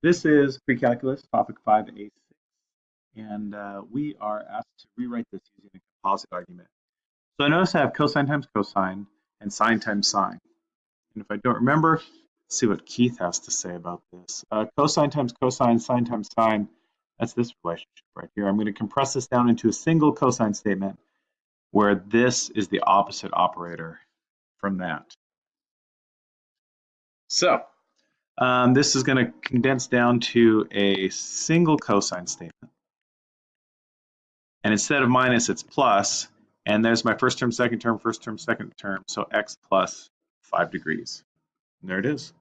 This is pre-calculus, topic 5A6, and uh, we are asked to rewrite this using a composite argument. So I notice I have cosine times cosine and sine times sine. And if I don't remember, see what Keith has to say about this. Uh, cosine times cosine, sine times sine, that's this relationship right here. I'm going to compress this down into a single cosine statement where this is the opposite operator from that. So um, this is going to condense down to a single cosine statement. And instead of minus, it's plus. And there's my first term, second term, first term, second term. So x plus 5 degrees. And there it is.